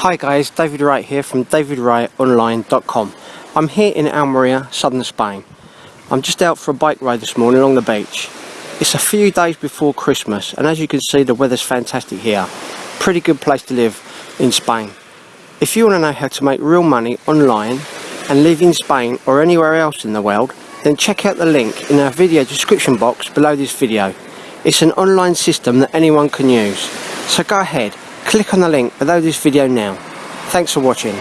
Hi guys, David Wright here from davidwrightonline.com. I'm here in Almeria, southern Spain. I'm just out for a bike ride this morning along the beach. It's a few days before Christmas and as you can see the weather's fantastic here. Pretty good place to live in Spain. If you want to know how to make real money online and live in Spain or anywhere else in the world, then check out the link in our video description box below this video. It's an online system that anyone can use. So go ahead, click on the link below this video now. Thanks for watching.